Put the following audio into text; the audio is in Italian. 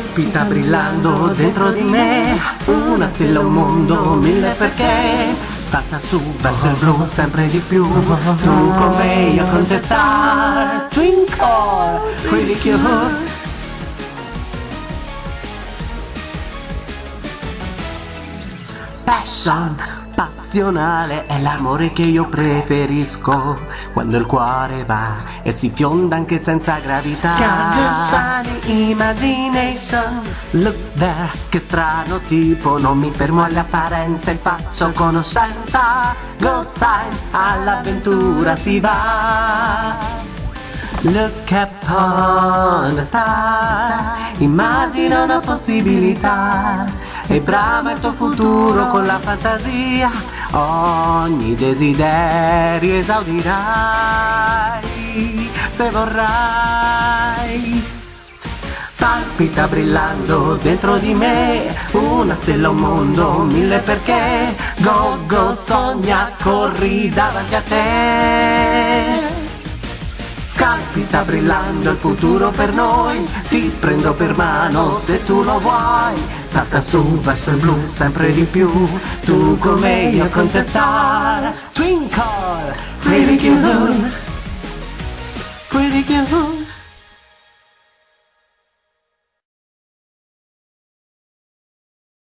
Palpita brillando dentro di me Una stella, un mondo, mille perché. Salta su verso il blu sempre di più. Tu con me, io con te star. Twinkle, pretty cute Passion, passionale è l'amore che io preferisco. Quando il cuore va e si fionda anche senza gravità. Sunny imagination Look there, che strano tipo Non mi fermo alle apparenze, faccio conoscenza. Go sign, all'avventura si va Look upon the star Immagina una possibilità. E brama il tuo futuro con la fantasia. Ogni desiderio esaudirai Se vorrai. Palpita brillando dentro di me Una stella, un mondo, mille perché. Go, go, sogna, corri davanti a te Scalpita brillando il futuro per noi. Ti prendo per mano se tu lo vuoi. Salta su verso il blu sempre di più. Tu con me, io con te star. Twinkle, pretty cute Pretty cute